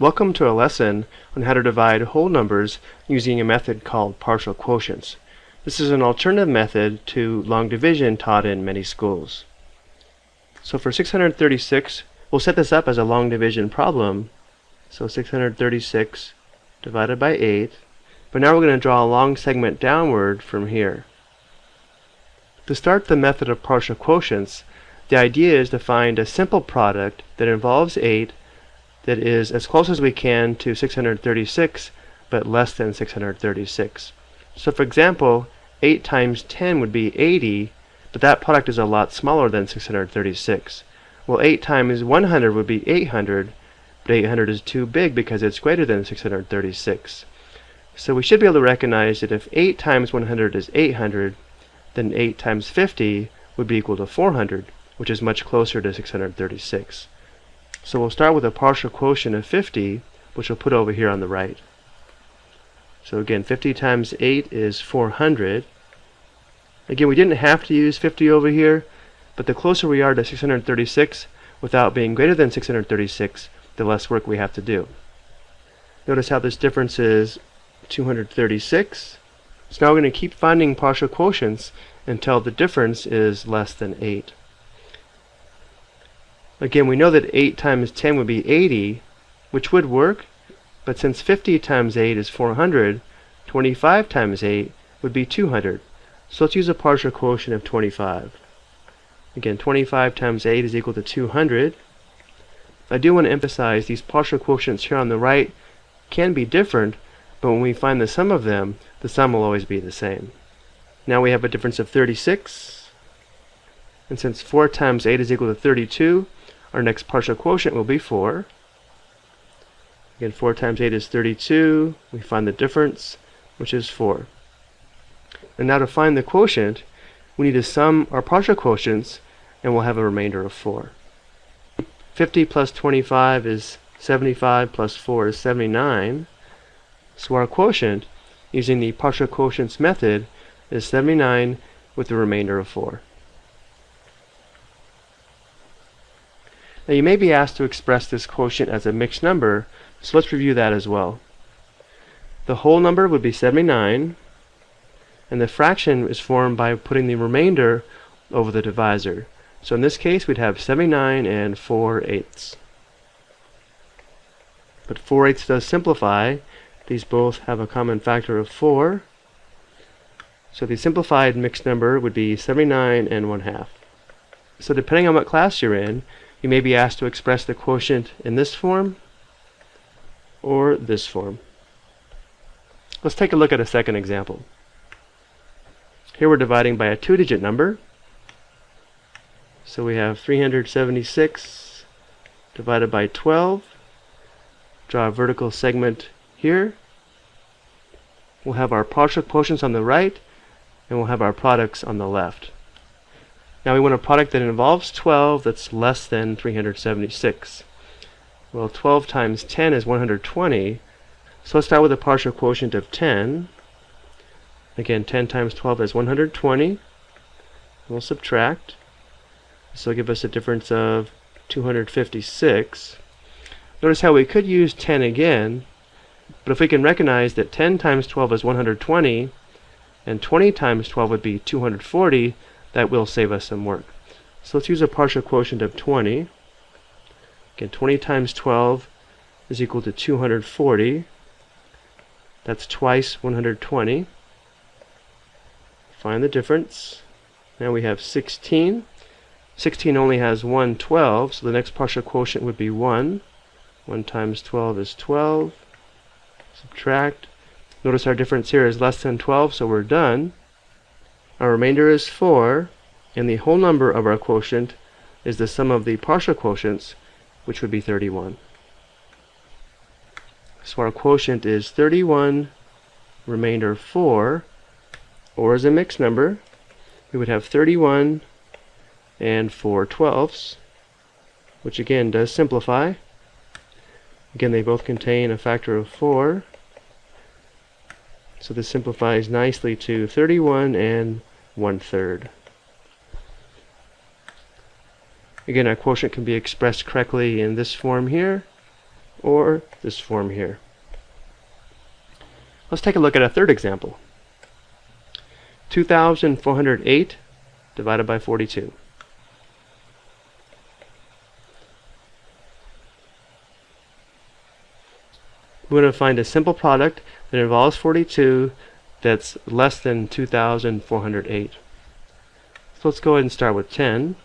Welcome to a lesson on how to divide whole numbers using a method called partial quotients. This is an alternative method to long division taught in many schools. So for 636, we'll set this up as a long division problem. So 636 divided by 8. But now we're going to draw a long segment downward from here. To start the method of partial quotients, the idea is to find a simple product that involves 8 that is as close as we can to 636 but less than 636. So for example, 8 times 10 would be 80, but that product is a lot smaller than 636. Well, 8 times 100 would be 800, but 800 is too big because it's greater than 636. So we should be able to recognize that if 8 times 100 is 800, then 8 times 50 would be equal to 400, which is much closer to 636. So we'll start with a partial quotient of 50, which we'll put over here on the right. So again, 50 times 8 is 400. Again, we didn't have to use 50 over here, but the closer we are to 636 without being greater than 636, the less work we have to do. Notice how this difference is 236. So now we're going to keep finding partial quotients until the difference is less than 8. Again, we know that 8 times 10 would be 80, which would work, but since 50 times 8 is 400, 25 times 8 would be 200. So let's use a partial quotient of 25. Again, 25 times 8 is equal to 200. I do want to emphasize these partial quotients here on the right can be different, but when we find the sum of them, the sum will always be the same. Now we have a difference of 36. And since 4 times 8 is equal to 32, our next partial quotient will be 4. Again, 4 times 8 is 32. We find the difference, which is 4. And now to find the quotient, we need to sum our partial quotients, and we'll have a remainder of 4. 50 plus 25 is 75 plus 4 is 79. So our quotient, using the partial quotients method, is 79 with the remainder of 4. Now you may be asked to express this quotient as a mixed number, so let's review that as well. The whole number would be 79, and the fraction is formed by putting the remainder over the divisor. So in this case, we'd have 79 and 4 eighths. But 4 eighths does simplify. These both have a common factor of 4. So the simplified mixed number would be 79 and 1 half. So depending on what class you're in, you may be asked to express the quotient in this form or this form. Let's take a look at a second example. Here we're dividing by a two-digit number. So we have 376 divided by 12. Draw a vertical segment here. We'll have our partial quotients on the right, and we'll have our products on the left. Now we want a product that involves 12 that's less than 376. Well, 12 times 10 is 120. So let's start with a partial quotient of 10. Again, 10 times 12 is 120. We'll subtract. This will give us a difference of 256. Notice how we could use 10 again, but if we can recognize that 10 times 12 is 120, and 20 times 12 would be 240, that will save us some work. So let's use a partial quotient of 20. Again, 20 times 12 is equal to 240. That's twice 120. Find the difference. Now we have 16. 16 only has one 12, so the next partial quotient would be 1. 1 times 12 is 12. Subtract. Notice our difference here is less than 12, so we're done. Our remainder is 4, and the whole number of our quotient is the sum of the partial quotients, which would be 31. So our quotient is 31, remainder 4, or as a mixed number, we would have 31 and 4 twelfths, which again does simplify. Again, they both contain a factor of 4. So this simplifies nicely to 31 and 1 third. Again, our quotient can be expressed correctly in this form here. or this form here. Let's take a look at a third example. 2,408 divided by 42. We want to find a simple product that involves 42 that's less than 2,408. So let's go ahead and start with 10.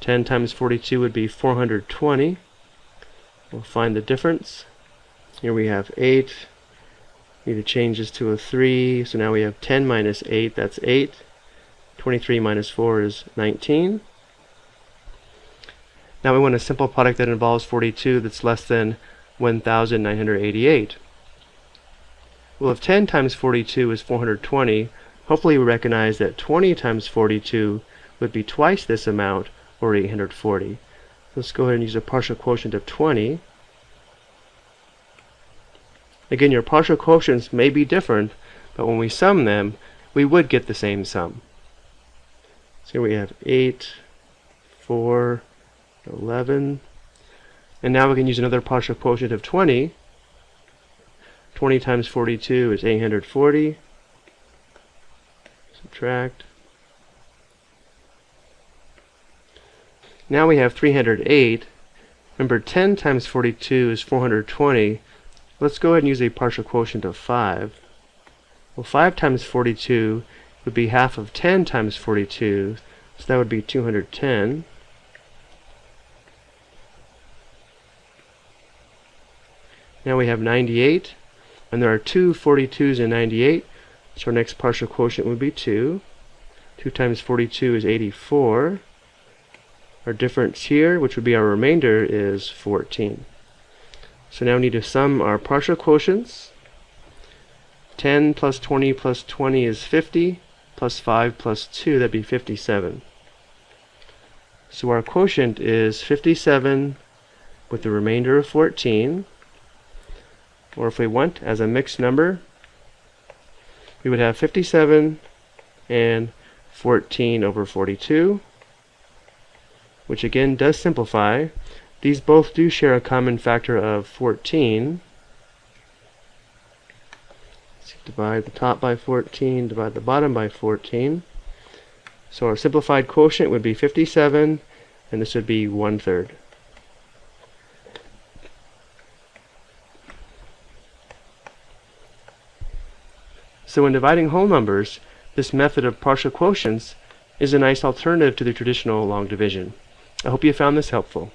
10 times 42 would be 420. We'll find the difference. Here we have 8. Need to change this to a 3. So now we have 10 minus 8. That's 8. 23 minus 4 is 19. Now we want a simple product that involves 42 that's less than 1,988. Well, if 10 times 42 is 420, hopefully we recognize that 20 times 42 would be twice this amount, or 840. Let's go ahead and use a partial quotient of 20. Again, your partial quotients may be different, but when we sum them, we would get the same sum. So here we have 8, 4, 11, and now we can use another partial quotient of 20. 20 times 42 is 840. Subtract. Now we have 308. Remember 10 times 42 is 420. Let's go ahead and use a partial quotient of 5. Well 5 times 42 would be half of 10 times 42, so that would be 210. Now we have 98, and there are two 42s in 98, so our next partial quotient would be 2. 2 times 42 is 84. Our difference here, which would be our remainder, is 14. So now we need to sum our partial quotients. 10 plus 20 plus 20 is 50, plus 5 plus 2, that'd be 57. So our quotient is 57 with the remainder of 14 or if we went as a mixed number, we would have 57 and 14 over 42, which again does simplify. These both do share a common factor of 14. So divide the top by 14, divide the bottom by 14. So our simplified quotient would be 57, and this would be one third. So when dividing whole numbers, this method of partial quotients is a nice alternative to the traditional long division. I hope you found this helpful.